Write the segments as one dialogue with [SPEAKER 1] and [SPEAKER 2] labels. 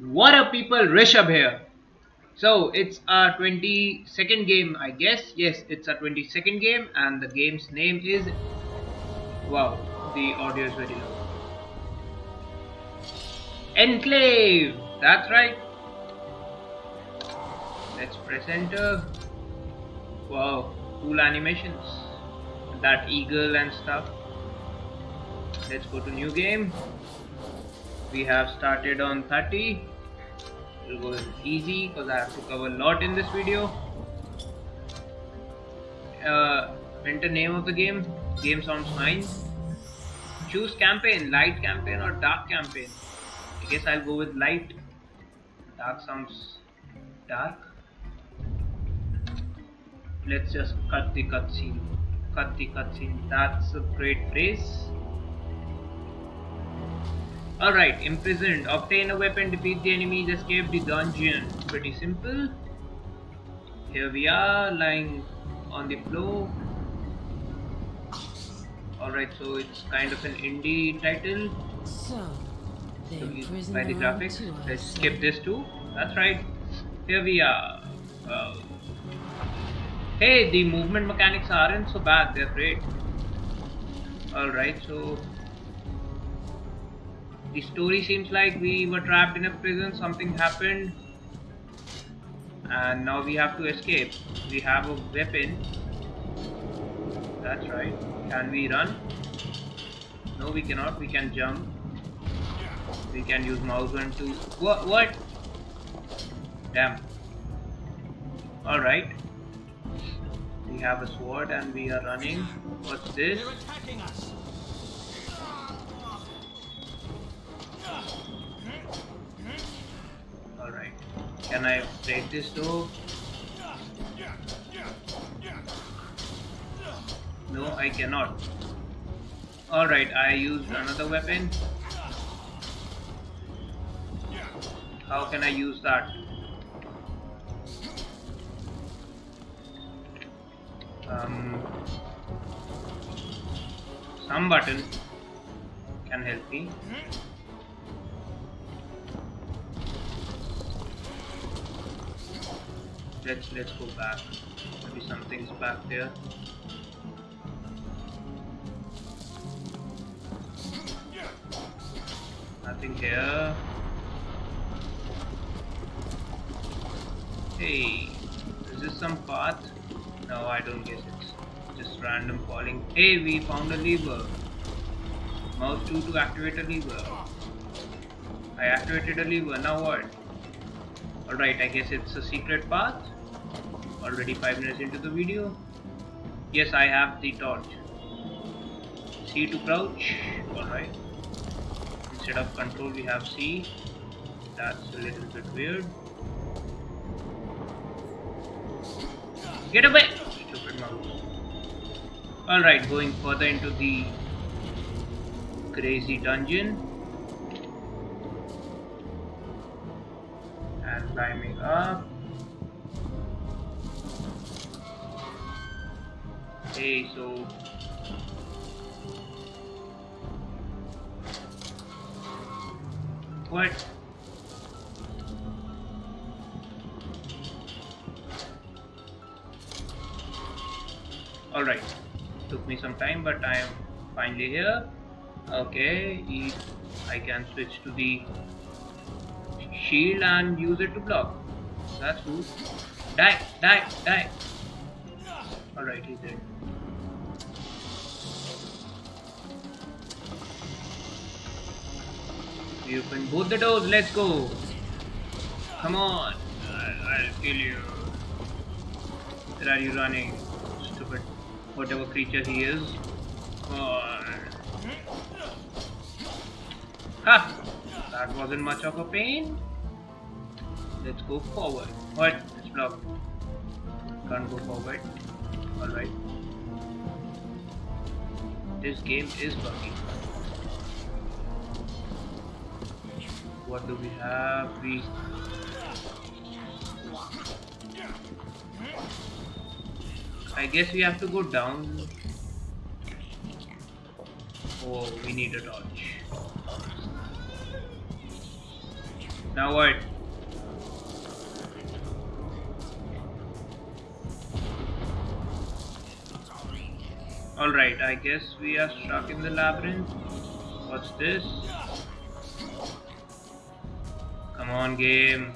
[SPEAKER 1] What up people, Rishabh here. So it's our 22nd game I guess. Yes, it's a 22nd game and the game's name is... Wow, the audio is very low. Enclave! That's right. Let's press enter. Wow, cool animations. That eagle and stuff. Let's go to new game. We have started on 30 will go easy because I have to cover a lot in this video. Uh, enter name of the game. Game sounds fine. Choose campaign, light campaign or dark campaign. I guess I'll go with light. Dark sounds dark. Let's just cut the cutscene. Cut the cutscene. That's a great phrase. Alright, imprisoned. Obtain a weapon, defeat the enemies, escape the dungeon. Pretty simple. Here we are, lying on the floor. Alright, so it's kind of an indie title. So, so by the graphics. Let's skip this too. That's right. Here we are. Uh, hey, the movement mechanics aren't so bad, they're great. Alright, so the story seems like we were trapped in a prison, something happened, and now we have to escape. We have a weapon. That's right. Can we run? No, we cannot. We can jump. We can use mouse one to. What? What? Damn. Alright. We have a sword and we are running. What's this? Can I break this door? No, I cannot. Alright, I used another weapon. How can I use that? Um, some button can help me. Let's let's go back. Maybe something's back there. Nothing here. Hey is this some path? No I don't guess it's just random falling hey we found a lever. Mouse 2 to activate a lever. I activated a lever now what alright I guess it's a secret path. Already 5 minutes into the video. Yes I have the torch. C to crouch. Alright instead of control we have C. That's a little bit weird. Get away! Stupid mouse. Alright going further into the crazy dungeon climbing up Okay, so what? Alright, took me some time but I am finally here. Okay, I can switch to the shield and use it to block. That's cool. Die, die, die. Alright, he's dead. We open both the doors, let's go! Come on! I'll, I'll kill you. Where are you running? Stupid. Whatever creature he is. On. Ha! That wasn't much of a pain. Let's go forward. What? Let's block. Can't go forward. Alright. This game is buggy. What do we have? We I guess we have to go down. Oh, we need a torch. Now what? Alright, I guess we are stuck in the labyrinth. What's this? Come on, game.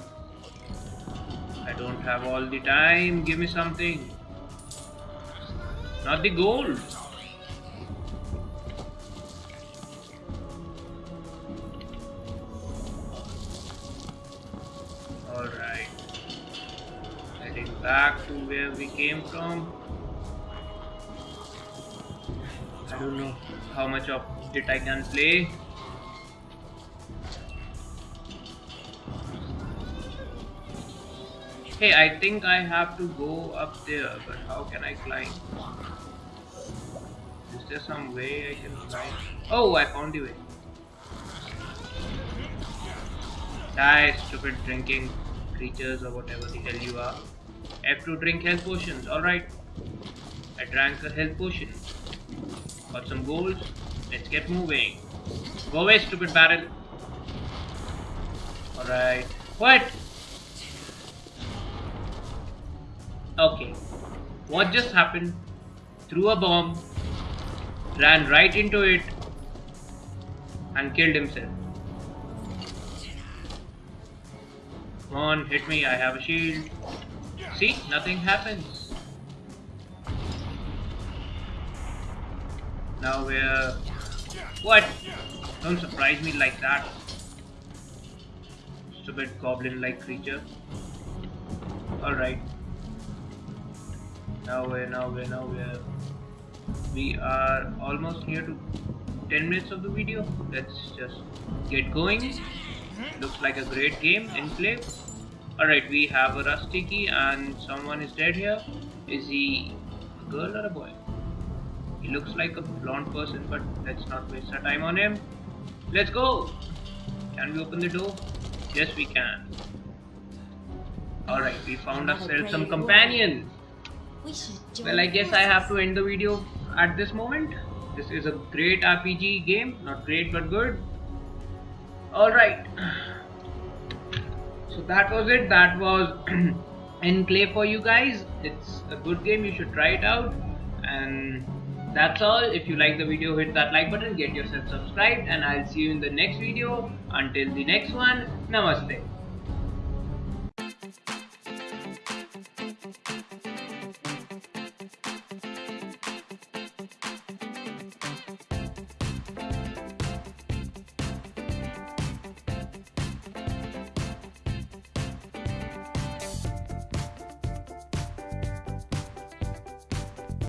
[SPEAKER 1] I don't have all the time. Give me something. Not the gold. Alright. Heading back to where we came from. I don't know how much of it I can play. Hey, I think I have to go up there, but how can I climb? Is there some way I can climb? Oh, I found the way. Die, stupid drinking creatures or whatever the hell you are. I have to drink health potions, alright. I drank a health potion. Got some gold. Let's get moving. Go away, stupid barrel. Alright. What? Okay. What just happened? Threw a bomb, ran right into it, and killed himself. Come on, hit me, I have a shield. See, nothing happens. Now we're... What? Don't surprise me like that. Stupid goblin-like creature. Alright. Now we're, now we're, now we're... We are almost near to 10 minutes of the video. Let's just get going. Looks like a great game in play. Alright, we have a rusty key and someone is dead here. Is he a girl or a boy? He looks like a blonde person, but let's not waste our time on him. Let's go! Can we open the door? Yes, we can. Alright, we found ourselves some companions. Well, I guess I have to end the video at this moment. This is a great RPG game. Not great, but good. Alright. So that was it. That was Enclave for you guys. It's a good game. You should try it out. And that's all. If you like the video, hit that like button. Get yourself subscribed. And I'll see you in the next video. Until the next one. Namaste.